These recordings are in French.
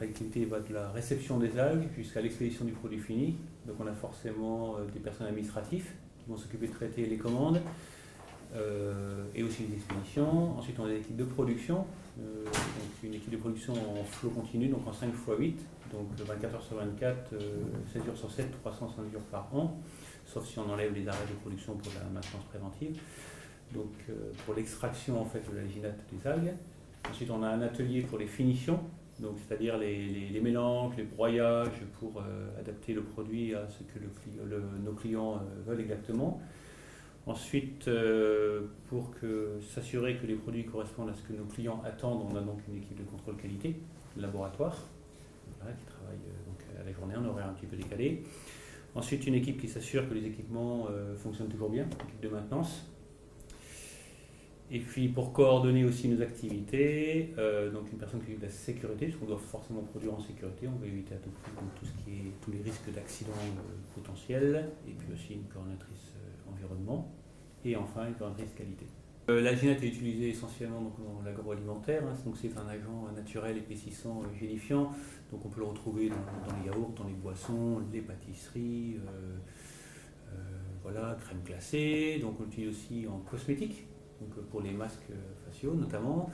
notre activité va de la réception des algues jusqu'à l'expédition du produit fini. Donc on a forcément euh, des personnes administratives qui vont s'occuper de traiter les commandes euh, et aussi les expéditions. Ensuite on a des équipes de production, euh, donc une équipe de production en flot continu, donc en 5 x 8, donc 24 heures sur 24, 7 jours sur 7, 305 jours par an, sauf si on enlève les arrêts de production pour la maintenance préventive. Donc pour l'extraction en fait de l'alginate des algues. Ensuite on a un atelier pour les finitions, donc c'est-à-dire les, mélanges, les broyages pour euh, adapter le produit à ce que nos clients euh, veulent exactement. Ensuite, euh, pour s'assurer que les produits correspondent à ce que nos clients attendent, on a donc une équipe de contrôle qualité, laboratoire, qui travaille donc à la journée en horaire un petit peu décalé. Ensuite, une équipe qui s'assure que les équipements fonctionnent toujours bien, équipe de maintenance. Et puis pour coordonner aussi nos activités, euh, donc une personne qui s'occupe de la sécurité, puisqu'on doit forcément produire en sécurité, on va éviter à tout prix tous les risques d'accidents euh, potentiels, et puis aussi une coordonnatrice euh, environnement, et enfin une coordonnatrice qualité. la ginette est utilisée essentiellement dans l'agroalimentaire, hein, donc c'est un agent naturel épaississant, gélifiant, donc on peut le retrouver dans, les yaourts, dans les boissons, les pâtisseries, voilà, crème glacée, donc on l'utilise aussi en cosmétique, donc euh, pour les masques euh, faciaux notamment.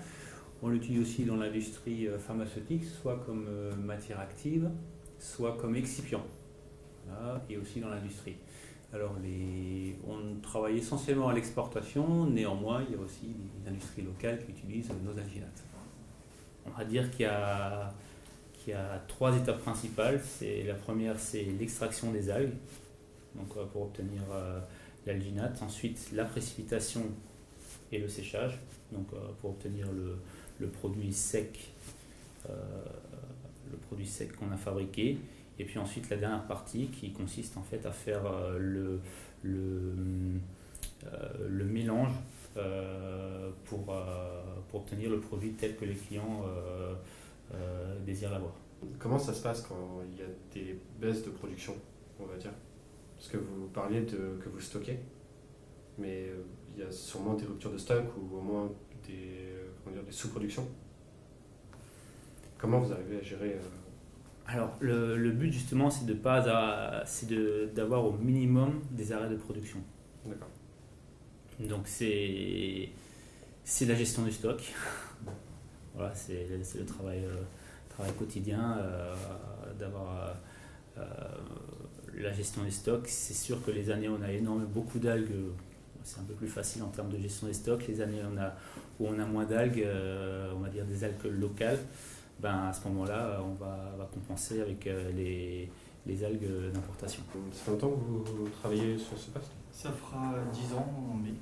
On l'utilise aussi dans l'industrie euh, pharmaceutique, soit comme matière active, soit comme excipient, et aussi dans l'industrie. Alors, on travaille essentiellement à l'exportation, néanmoins, il y a aussi des industries locales qui utilisent nos alginates. On va dire qu'il y a, trois étapes principales. La première, c'est l'extraction des algues, donc pour obtenir l'alginate. Ensuite, la précipitation et le séchage, donc euh, pour obtenir le, produit sec, euh, le produit sec qu'on a fabriqué. Et puis ensuite la dernière partie qui consiste en fait à faire euh, le, le, le mélange pour, pour obtenir le produit tel que les clients désirent l'avoir. Comment ça se passe quand il y a des baisses de production, on va dire? Parce que vous parliez de que vous stockez, mais il y a sûrement des ruptures de stock ou au moins des, des sous-productions. Comment vous arrivez à gérer euh, Alors, le, le, but justement, c'est de pas, c'est d'avoir au minimum des arrêts de production. D'accord. Donc c'est, c'est la gestion du stock. voilà, c'est, le travail, euh, travail quotidien euh, d'avoir la gestion des stocks. C'est sûr que les années, on a énormément beaucoup d'algues c'est un peu plus facile en termes de gestion des stocks. Les années on a, où on a moins d'algues, euh, on va dire des algues locales, ben à ce moment-là, on va, va, compenser avec euh, les, les algues d'importation. Ça fait longtemps que vous travaillez sur ce poste? Ça fera 10 ans en mai.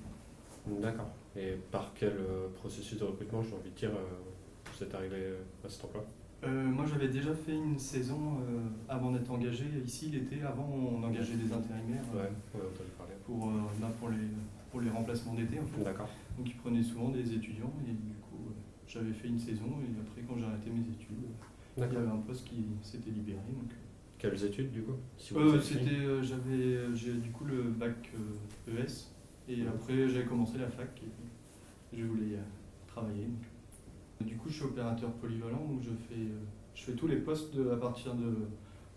D'accord. Et par quel euh, processus de recrutement, j'ai envie de dire, vous êtes arrivé à cet emploi? Moi, j'avais déjà fait une saison avant d'être engagé ici l'été. Avant, on engageait des ouais, parler. Pour, ben, pour les pour les remplacements d'été. En fait. D'accord. Donc ils prenaient souvent des étudiants et du coup euh, j'avais fait une saison et après quand j'ai arrêté mes études, il y avait un poste qui s'était libéré. Donc... Euh. Quelles études du coup c'était, j'avais, j'ai du coup le bac ES e et après j'avais commencé la fac et je voulais travailler. Du coup je suis opérateur polyvalent donc je fais, je fais tous les postes à partir de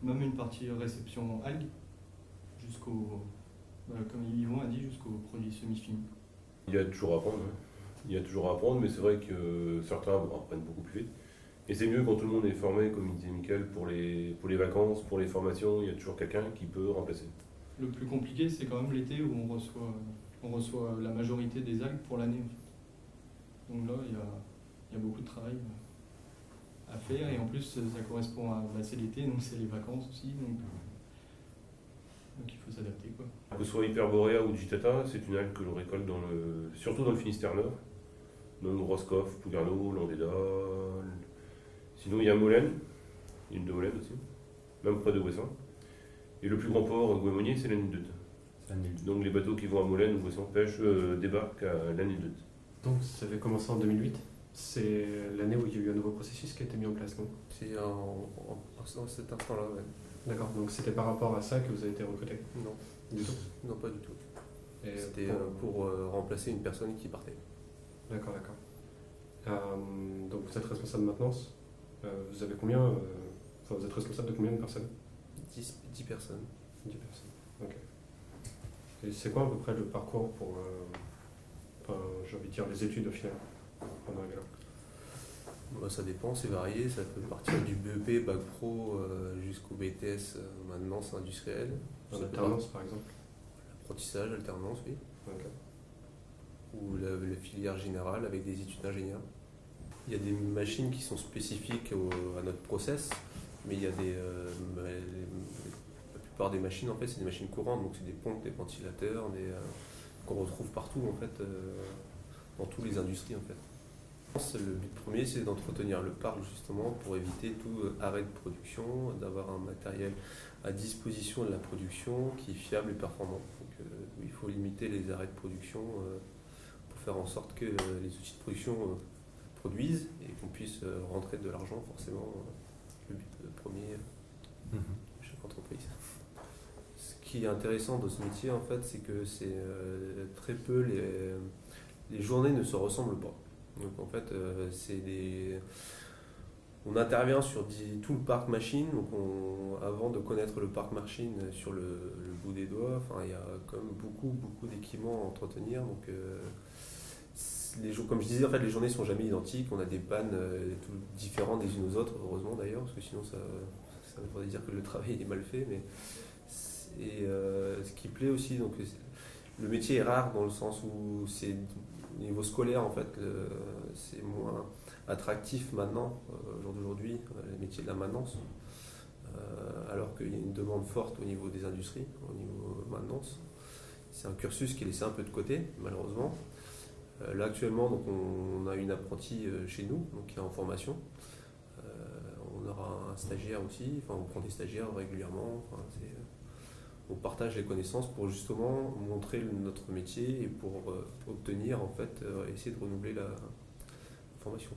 même une partie réception algues jusqu'au comme Yvon a dit, jusqu'au produit semi-fini. Il y a toujours à apprendre, il y a toujours à apprendre, mais c'est vrai que certains apprennent beaucoup plus vite. Et c'est mieux quand tout le monde est formé, comme il disait Michael, pour les, pour les vacances, pour les formations, il y a toujours quelqu'un qui peut remplacer. Le plus compliqué, c'est quand même l'été où on reçoit, on reçoit la majorité des algues pour l'année. Donc là, il y, a, il y a, beaucoup de travail à faire, et en plus, ça correspond à. Bah, c'est l'été, donc c'est les vacances aussi. Donc, donc il faut s'adapter. Quoi. Que ce soit Hyperborea ou Digitata, c'est une algue que l'on récolte dans le, surtout dans le Finistère Nord. Donc Roscoff, Pougarno, Landéda. Sinon il y a Molène, une de Molène aussi, même près de Ouessant. Et le plus grand port Guémonier, c'est l'Anidut. Donc les bateaux qui vont à Molène ou Ouessant pêchent euh, débarquent à l'Anidut. Donc ça avait commencé en 2008 c'est l'année où il y a eu un nouveau processus qui a été mis en place, non? C'est en, cet instant-là, oui. D'accord, donc c'était par rapport à ça que vous avez été recruté? Non. Du tout? Non, pas du tout. C'était pour, euh, euh, remplacer une personne qui partait. D'accord, d'accord. Euh, donc vous êtes responsable de maintenance vous avez combien Enfin, vous êtes responsable de combien de personnes? 10, 10 personnes. 10 personnes, ok. Et c'est quoi à peu près le parcours pour, enfin, j'ai envie de dire, les études au final, bah, ça dépend, c'est varié. Ça peut partir du BEP, Bac Pro jusqu'au BTS maintenance industrielle. En alternance par exemple Apprentissage, alternance, oui. Ou la, filière générale avec des études d'ingénieur. Il y a des machines qui sont spécifiques à notre process, mais il y a des. Euh, la plupart des machines, en fait, c'est des machines courantes, donc c'est des pompes, des ventilateurs, euh, qu'on retrouve partout, en fait, euh, dans toutes les industries, en fait. Le but premier, c'est d'entretenir le parc justement pour éviter tout arrêt de production, d'avoir un matériel à disposition de la production qui est fiable et performant. Donc, il faut limiter les arrêts de production pour faire en sorte que les outils de production produisent et qu'on puisse rentrer de l'argent forcément le but premier de chaque entreprise. Ce qui est intéressant dans ce métier, en fait, c'est que c'est euh, très peu les, les journées ne se ressemblent pas. Donc en fait, euh, c'est des on intervient sur tout le parc machine. Donc avant de connaître le parc machine sur le, bout des doigts, il y a quand même beaucoup, beaucoup d'équipements à entretenir. Donc, euh, les, comme je disais, en fait, les journées sont jamais identiques. On a des pannes euh, différentes des unes aux autres, heureusement d'ailleurs, parce que sinon ça, ça voudrait dire que le travail est mal fait. Mais et ce qui plaît aussi, donc le métier est rare dans le sens où c'est au niveau scolaire en fait, c'est moins attractif maintenant, euh, au jour d'aujourd'hui, les métiers de la maintenance. alors qu'il y a une demande forte au niveau des industries, au niveau maintenance. C'est un cursus qui est laissé un peu de côté, malheureusement. Euh, là actuellement, donc, on, a une apprentie euh, chez nous, donc, qui est en formation. Euh, on aura un stagiaire aussi, enfin, on prend des stagiaires régulièrement on partage les connaissances pour justement montrer notre métier et pour euh, obtenir, en fait, euh, essayer de renouveler la, formation.